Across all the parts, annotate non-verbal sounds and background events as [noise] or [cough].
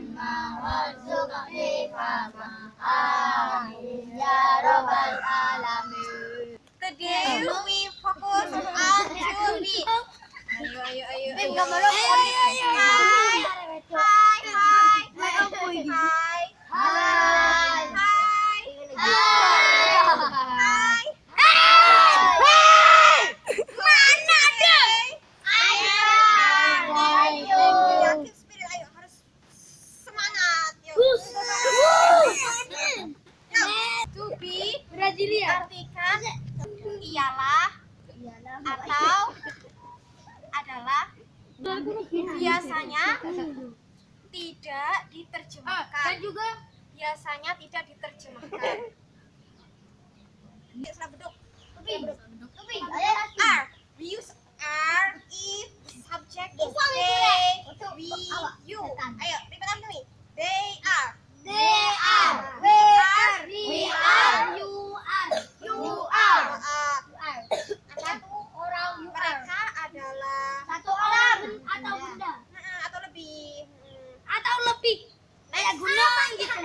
مما وارزق خفافا آمين يا رب العالمين Today we ayo on Ayo. Ayo ayo ayo. Ayo ayo ayo. Ialah atau [laughs] adalah biasanya tidak diterjemahkan. juga Biasanya tidak diterjemahkan. Are. We use are if the subject is Upang itu, they, Untuk we, awak. you. Setan. Ayo, repeat after me. They are. They are. We are. We are. You are. You are. Uh, are. satu orang you are. mereka adalah Satu orang atau benda Nah, atau lebih hmm, atau lebih kayak gunung gitu.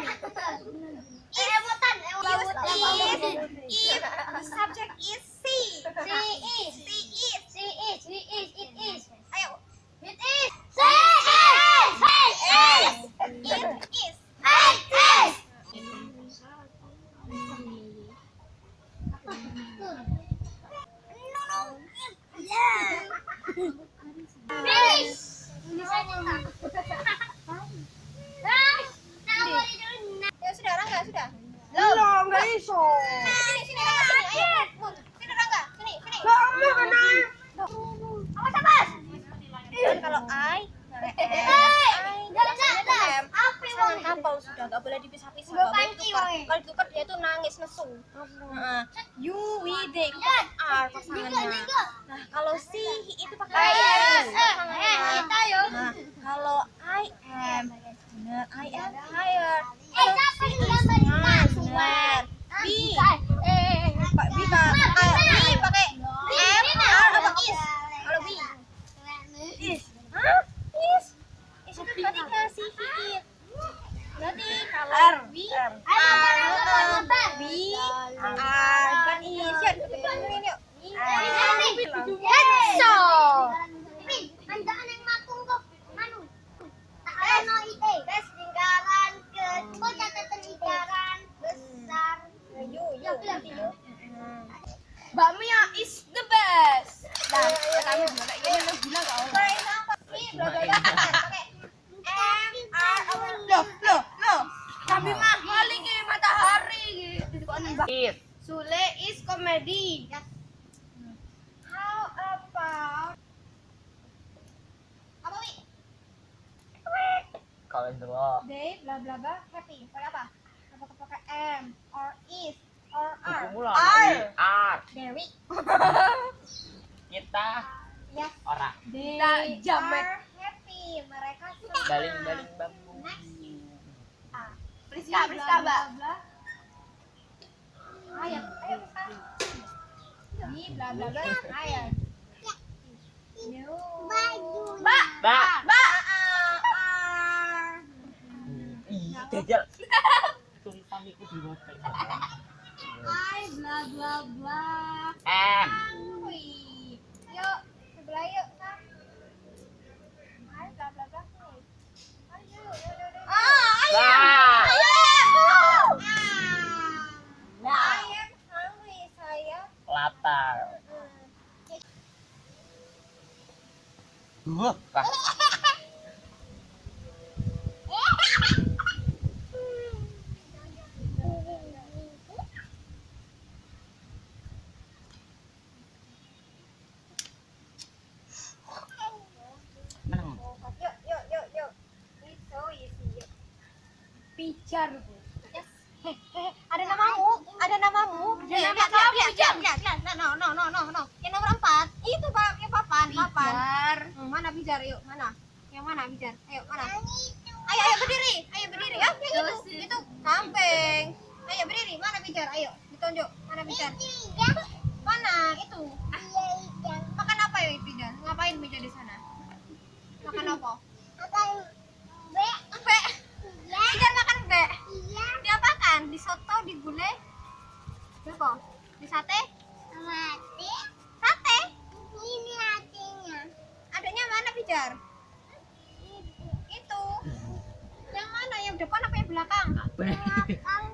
Eh, ewotan, use ewotan. if if the subject is she. She is. She is. She is. She is. It is. Ayo. It is. She is. She is. It is. It is. Finish. Ya sudah, Rangga, sudah. Belum, enggak iso. Sini, sini. Sini, Rangga. Sini, sini. Awas, awas. Dan kalau I, Hei, I, enggak, enggak, enggak. Api, Jangan wong. hafal sudah, nggak boleh dipisah-pisah. Udah nggak boleh panci, ditukar. woi. Kalau ditukar dia tuh nangis nesu. Heeh. You, we, they, itu Eh, pakai are Juga, pasangannya. juga. Nah, kalau si itu pakai Eh, is eh, eh, pasangannya. kita yuk. Nah, kalau I am, benar, I am tired. Eh, siapa yang gambar Nah, benar. We, Eh, Pak, we pak, ah, we pakai am, are apa is? Kalau we, is, hah? Is, is itu berarti kasih it. Berarti kalau Ya, yuk. We are. Hetso. Andaan yang makung kok. Tak ono ide. Tes lingkaran ke. Kok catatan lingkaran besar. You, you, berarti you. Bakmia is the best. Nah, kami gimana? Ini lu bilang kau. For example, we bla bla bla pakai am, are, apa? Loh, loh, loh. Kami mah paling ke matahari gitu. Kok nembak. Is. Sule is komedi. How about apa wi? Lo. They bla bla bla happy. Pakai apa? Apakah pakai am or is or are? Lah. Are. Are. Dewi. Kita Yes. orang. They Nah, jamet. are happy. Mereka senang. Baling-baling bambu. Priska, Priska, Mbak. Ayo, ayo Priska. Di bla bla bla ayat. You. Mbak. Mbak. Mbak. Are. Ih, jajal. Tulisan itu di website. I bla bla bla. M. Yuk, sebelah yuk, Sam. I bla bla bla. Ayo, yuk, yuk, yuk. Ah, Lah. I am hungry, saya. Lapar. Wah, Pak. Menang. Yuk, yuk, yuk, yuk. It's so easy, yuk. Yes. Ada namamu, ada namamu. Ada nama kamu, Jam. lihat. No, no, no, no, no. Yang nomor empat, itu pakai papan, papan. Pijar. Hmm, mana bijar, yuk, mana? Yang mana bijar? Ayo, mana? Ayo, ayo berdiri, ayo berdiri. Ah, yang itu, itu kambing. Ayo berdiri, mana bijar? Ayo, ditunjuk, mana bijar? Mana? Itu. Makan apa ya bijar? Ngapain bijar di sana? Makan apa? soto di gulai apa? Di sate? sate. Sate? Ini hatinya. adanya mana, Pijar? Itu. Itu. Yang mana? Yang depan apa yang belakang? Belakang.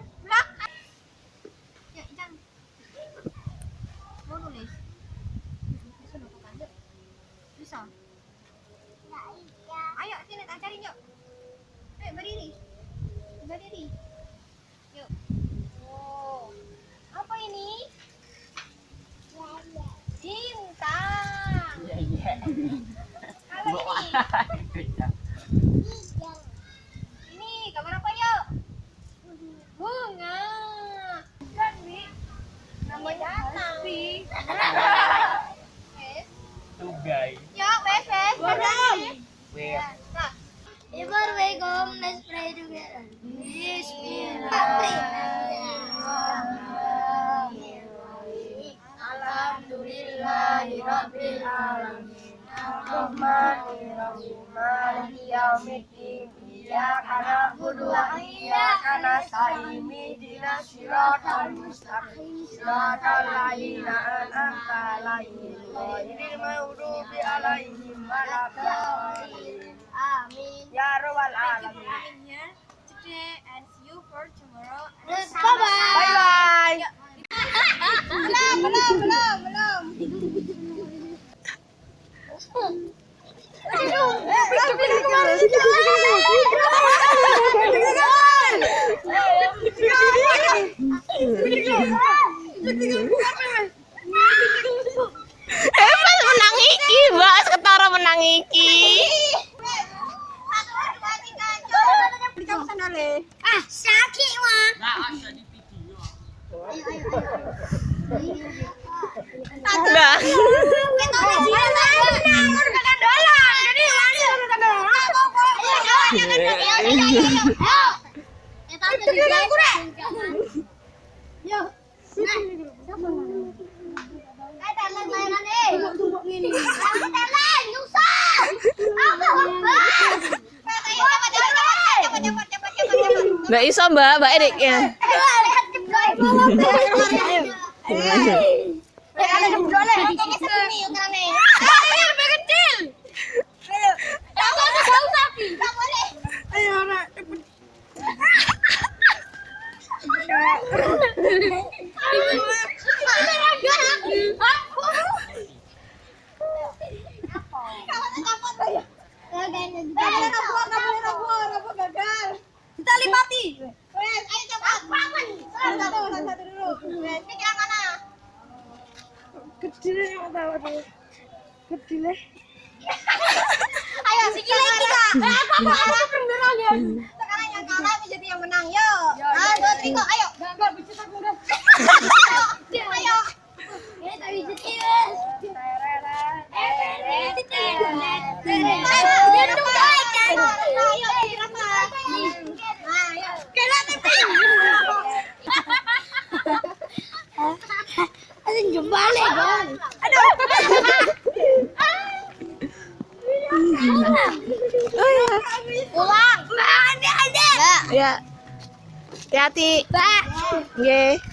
[laughs] that. Ya today and see you for tomorrow. Bye bye. Bye bye. belum, belum, belum, belum. Ah, sakit wah. Nah, ada di video. Nah. Mbak iso, Mbak. Mbak Erik ya. Tali mati. Wes, ayo cepat. Satu, satu, satu dulu. Wes, ini kira mana? Ayo, sikile kita. Apa apa apa beneran ya? Sekarang yang kalah menjadi yang menang. Yuk. Ah, dua, tiga, ayo. Gambar bicara aku udah. Ayo. Ini tak bisa tiwas. Ada jembale kan? Ulang. Ada ada.